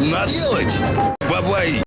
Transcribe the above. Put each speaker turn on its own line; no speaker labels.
наделать. Бабай